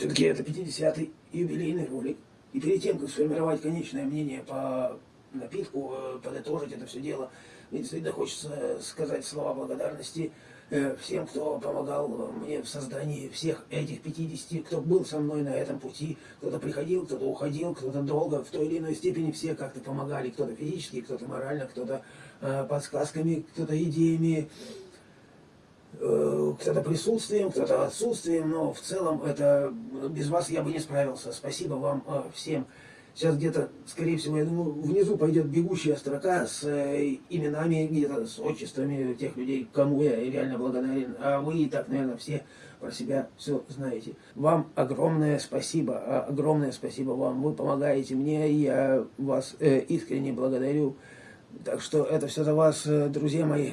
Все-таки это 50-й юбилейный ролик. И перед тем, как сформировать конечное мнение по напитку, э, подытожить это все дело, мне действительно хочется сказать слова благодарности э, всем, кто помогал мне в создании всех этих 50, кто был со мной на этом пути, кто-то приходил, кто-то уходил, кто-то долго, в той или иной степени все как-то помогали, кто-то физически, кто-то морально, кто-то э, подсказками, кто-то идеями, кто-то присутствием, кто-то отсутствием, но в целом это без вас я бы не справился. Спасибо вам э, всем. Сейчас где-то, скорее всего, я думаю, внизу пойдет бегущая строка с э, именами, где-то с отчествами тех людей, кому я реально благодарен. А вы и так, наверное, все про себя все знаете. Вам огромное спасибо, а огромное спасибо вам. Вы помогаете мне, я вас э, искренне благодарю. Так что это все за вас, э, друзья мои.